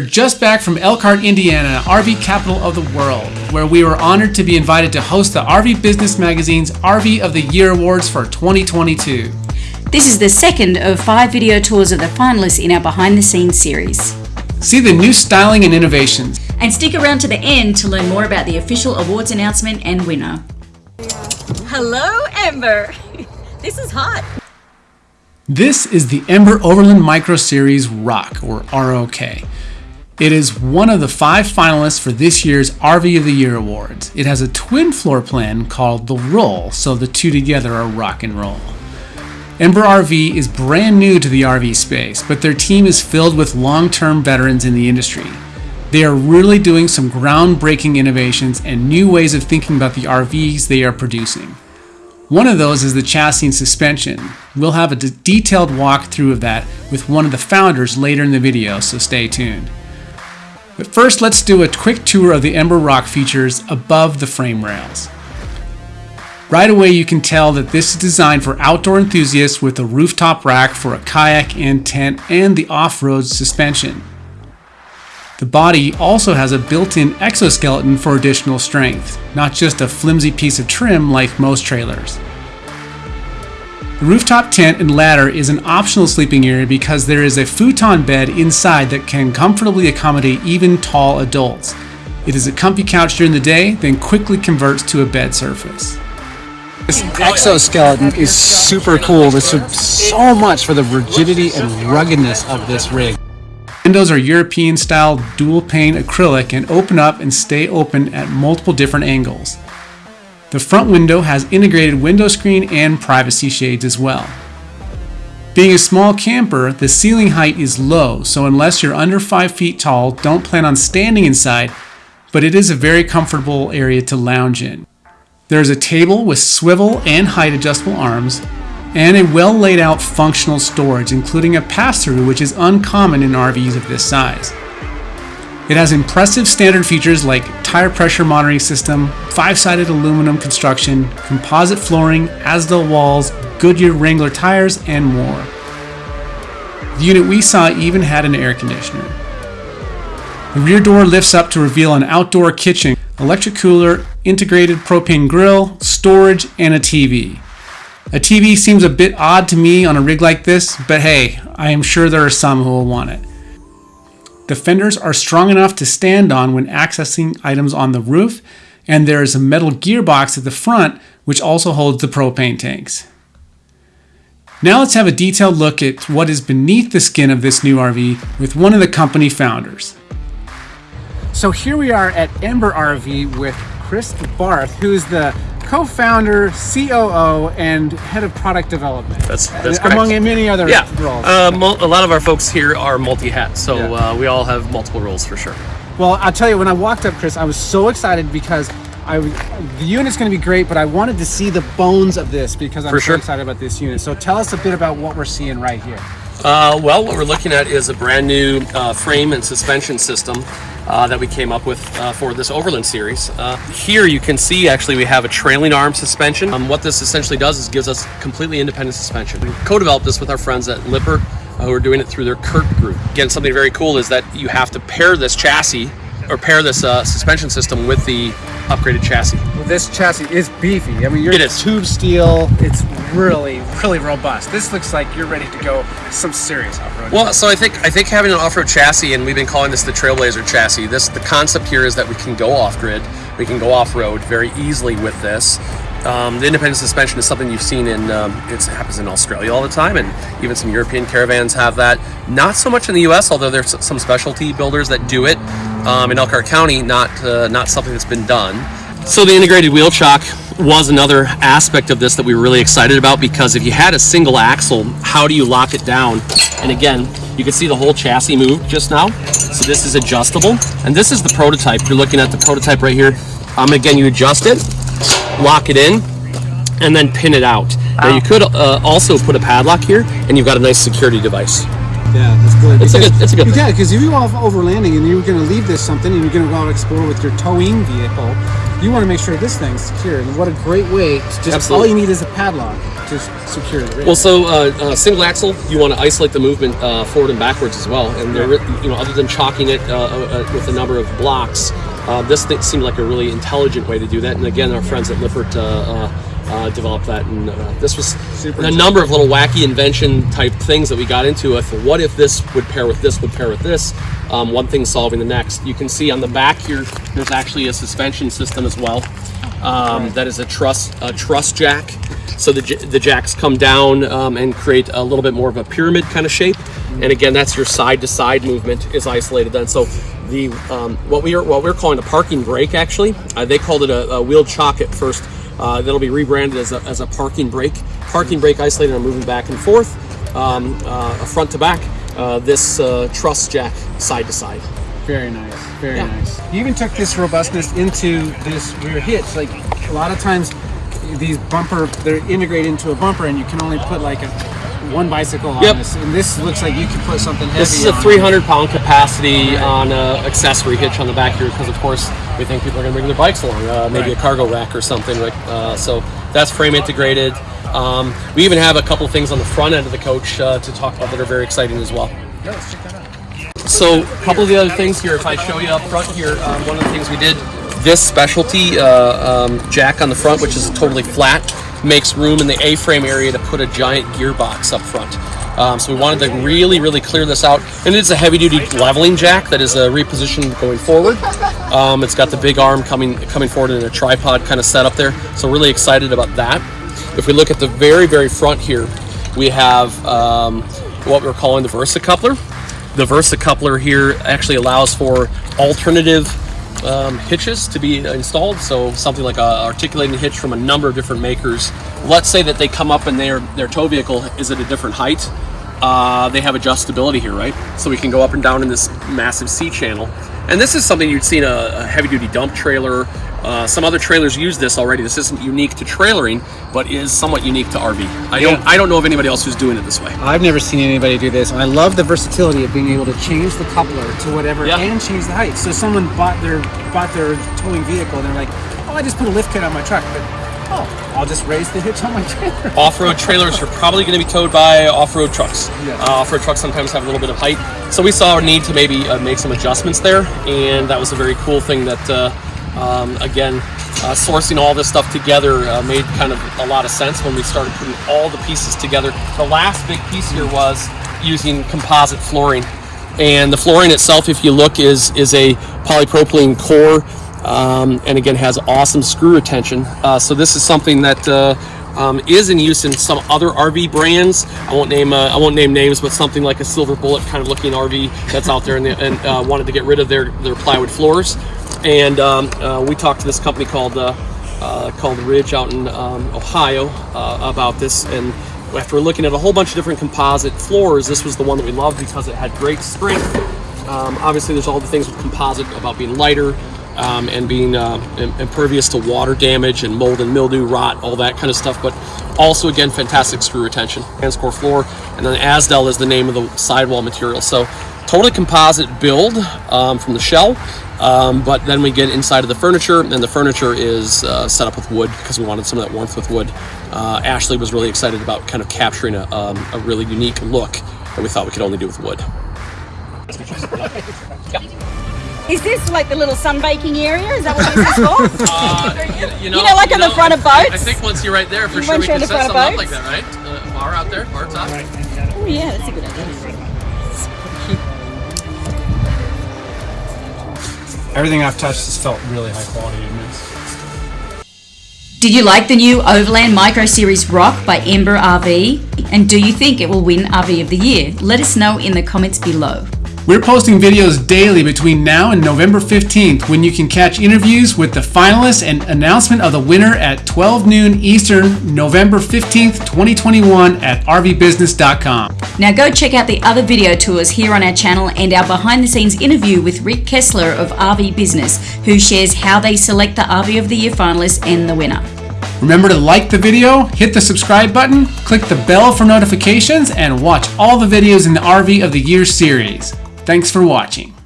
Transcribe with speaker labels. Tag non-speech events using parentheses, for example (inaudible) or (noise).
Speaker 1: Just back from Elkhart, Indiana, RV capital of the world, where we were honored to be invited to host the RV Business Magazine's RV of the Year Awards for 2022.
Speaker 2: This is the second of five video tours of the finalists in our behind the scenes series.
Speaker 1: See the new styling and innovations.
Speaker 2: And stick around to the end to learn more about the official awards announcement and winner.
Speaker 3: Hello, Ember. (laughs) this is hot.
Speaker 1: This is the Ember Overland Micro Series Rock, or ROK. It is one of the five finalists for this year's RV of the Year Awards. It has a twin floor plan called the Roll, so the two together are rock and roll. Ember RV is brand new to the RV space, but their team is filled with long term veterans in the industry. They are really doing some groundbreaking innovations and new ways of thinking about the RVs they are producing. One of those is the chassis and suspension. We'll have a detailed walkthrough of that with one of the founders later in the video, so stay tuned. But first, let's do a quick tour of the Ember Rock features above the frame rails. Right away, you can tell that this is designed for outdoor enthusiasts with a rooftop rack for a kayak and tent and the off-road suspension. The body also has a built-in exoskeleton for additional strength, not just a flimsy piece of trim like most trailers. The rooftop tent and ladder is an optional sleeping area because there is a futon bed inside that can comfortably accommodate even tall adults. It is a comfy couch during the day, then quickly converts to a bed surface.
Speaker 4: This exoskeleton is super cool. This is so much for the rigidity and ruggedness of this rig.
Speaker 1: Windows are European style dual pane acrylic and open up and stay open at multiple different angles. The front window has integrated window screen and privacy shades as well. Being a small camper, the ceiling height is low, so unless you're under 5 feet tall, don't plan on standing inside, but it is a very comfortable area to lounge in. There is a table with swivel and height adjustable arms, and a well laid out functional storage, including a pass through, which is uncommon in RVs of this size. It has impressive standard features like tire pressure monitoring system, five-sided aluminum construction, composite flooring, Azdel walls, Goodyear Wrangler tires, and more. The unit we saw even had an air conditioner. The rear door lifts up to reveal an outdoor kitchen, electric cooler, integrated propane grill, storage, and a TV. A TV seems a bit odd to me on a rig like this, but hey, I am sure there are some who will want it. The fenders are strong enough to stand on when accessing items on the roof, and there is a metal gearbox at the front which also holds the propane tanks. Now let's have a detailed look at what is beneath the skin of this new RV with one of the company founders.
Speaker 4: So here we are at Ember RV with Chris Barth, who's the co-founder, COO, and head of product development.
Speaker 5: That's that's
Speaker 4: among
Speaker 5: correct.
Speaker 4: many other
Speaker 5: yeah.
Speaker 4: roles.
Speaker 5: Uh, a lot of our folks here are multi-hat, so
Speaker 4: Yeah.
Speaker 5: uh, we all have multiple roles for sure.
Speaker 4: Well, I'll tell you, when I walked up, Chris, I was so excited because I the unit's going to be great, but I wanted to see the bones of this because I'm
Speaker 5: For
Speaker 4: so
Speaker 5: sure.
Speaker 4: excited about this unit. So tell us a bit about what we're seeing right here.
Speaker 5: Uh, well, what we're looking at is a brand new uh, frame and suspension system uh, that we came up with uh, for this Overland series. Uh, here you can see actually we have a trailing arm suspension. Um, what this essentially does is gives us completely independent suspension. We co-developed this with our friends at Lippert uh, who are doing it through their CURT group. Again, something very cool is that you have to pair this chassis or pair this uh, suspension system with the upgraded chassis.
Speaker 4: Well, this chassis is beefy. I mean, you're
Speaker 5: It is.
Speaker 4: tube steel. It's really, really robust. This looks like you're ready to go some serious off-road.
Speaker 5: Well, so I think I think having an off-road chassis, and we've been calling this the Trailblazer chassis. This the concept here is that we can go off-grid, we can go off-road very easily with this. Um, the independent suspension is something you've seen in, um, it happens in Australia all the time, and even some European caravans have that. Not so much in the U.S., although there's some specialty builders that do it. Um, in Elkhart County, not uh, not something that's been done. So the integrated wheel chock was another aspect of this that we were really excited about because if you had a single axle, how do you lock it down? And again, you can see the whole chassis moved just now. So this is adjustable. And this is the prototype. You're looking at the prototype right here. Um, again, you adjust it, lock it in, and then pin it out. Now you could uh, also put a padlock here and you've got a nice security device.
Speaker 4: Yeah, that's good.
Speaker 5: It's a good- it's a good thing.
Speaker 4: Yeah, because if you go off overlanding and you're going to leave this something and you're going to go out explore with your towing vehicle, you want to make sure this thing's secure. And what a great way! To just all you need is a padlock to secure the rig?
Speaker 5: Well, so uh, uh, single axle, you want to isolate the movement uh, forward and backwards as well. And they're, you know, other than chocking it uh, uh, with a number of blocks, uh, this seemed like a really intelligent way to do that. And again, our friends at Lippert uh, uh, uh, developed that, and uh, this was a number of little wacky invention type things that we got into. With what if this would pair with this would pair with this? Um, one thing solving the next. You can see on the back here, there's actually a suspension system as well. Um, that is a truss a truss jack. So the, j- the jacks come down um, and create a little bit more of a pyramid kind of shape. And again, that's your side to side movement is isolated then. So the um, what we are what we're calling a parking brake actually, uh, they called it a, a wheel chock at first. Uh, that'll be rebranded as a, as a parking brake. Parking brake isolated and moving back and forth, um, uh, front to back. Uh, this uh, truss jack side to side.
Speaker 4: Very nice, very
Speaker 5: Yeah.
Speaker 4: nice. You even took this robustness into this rear hitch. Like a lot of times, these bumper they're integrated into a bumper, and you can only put like a one bicycle on
Speaker 5: Yep.
Speaker 4: this. And this looks like you can put something heavy.
Speaker 5: This is a 300 pound capacity on a accessory hitch on the back here because, of course, we think people are going to bring their bikes along, uh, maybe a cargo rack or something. Uh, so that's frame integrated. Um, we even have a couple things on the front end of the coach uh, to talk about that are very exciting as well.
Speaker 4: Yeah, let's check that out.
Speaker 5: So, a couple of the other things here, if I show you up front here, um, one of the things we did, this specialty uh, um, jack on the front, which is totally flat, makes room in the A-frame area to put a giant gearbox up front. Um, so we wanted to really, really clear this out. And it's a heavy-duty leveling jack that is uh, repositioned going forward. Um, it's got the big arm coming coming forward in a tripod kind of setup there. So really excited about that. If we look at the very, very front here, we have um, what we're calling the Versa coupler. The Versa coupler here actually allows for alternative um, hitches to be installed. So something like a articulating hitch from a number of different makers. Let's say that they come up and their their tow vehicle is at a different height. Uh, they have adjustability here, right? So we can go up and down in this massive C channel. And this is something you'd see in a, a heavy duty dump trailer. Uh, some other trailers use this already. This isn't unique to trailering, but is somewhat unique to RV. I don't I don't know of anybody else who's doing it this way.
Speaker 4: I've never seen anybody do this, and I love the versatility of being able to change the coupler to whatever
Speaker 5: Yeah.
Speaker 4: and change the height. So someone bought their bought their towing vehicle, and they're like, "Oh, I just put a lift kit on my truck, but oh, I'll just raise the hitch on my trailer." (laughs)
Speaker 5: Off-road trailers are probably going to be towed by off-road trucks.
Speaker 4: Yeah.
Speaker 5: Uh, off-road trucks sometimes have a little bit of height, so we saw a need to maybe uh, make some adjustments there, and that was a very cool thing. That uh, um, again, uh, sourcing all this stuff together uh, made kind of a lot of sense when we started putting all the pieces together. The last big piece here was using composite flooring, and the flooring itself, if you look, is is a polypropylene core um, and again has awesome screw retention. Uh, so this is something that uh, um, is in use in some other RV brands. I won't name uh, I won't name names, but something like a Silver Bullet kind of looking RV that's out there and, and uh, wanted to get rid of their their plywood floors. And um, uh, we talked to this company called uh, uh, called Ridge out in um, Ohio about this and. After looking at a whole bunch of different composite floors, this was the one that we loved because it had great strength um, obviously, there's all the things with composite about being lighter um, and being uh, impervious to water damage and mold and mildew, rot, all that kind of stuff. But also, again, fantastic screw retention. Transcore floor, and then Azdel is the name of the sidewall material. So, totally composite build um, from the shell. Um, but then we get inside of the furniture, and the furniture is uh, set up with wood because we wanted some of that warmth with wood. Uh, Ashley was really excited about kind of capturing a, um, a really unique look that we thought we could only do with wood.
Speaker 3: Is this like the little sunbaking area? Is that what this is for? (laughs)
Speaker 5: Uh, you,
Speaker 3: You know, like on the front of boats?
Speaker 5: I think once you're right there, for
Speaker 3: You
Speaker 5: sure we can set something up like that, right? Uh, bar out there, bar top.
Speaker 3: oh yeah, that's a good idea.
Speaker 4: Everything I've touched has felt really high quality in this.
Speaker 2: Did you like the new Overland Micro Series Rock by Ember RV? And do you think it will win RV of the Year? Let us know in the comments below.
Speaker 1: We're posting videos daily between now and November 15th when you can catch interviews with the finalists and announcement of the winner at 12 noon Eastern, November 15th, 2021 at rvbusiness.com.
Speaker 2: Now go check out the other video tours here on our channel and our behind the scenes interview with Rick Kessler of RV Business, who shares how they select the RV of the Year finalists and the winner.
Speaker 1: Remember to like the video, hit the subscribe button, click the bell for notifications, and watch all the videos in the RV of the Year series. Thanks for watching.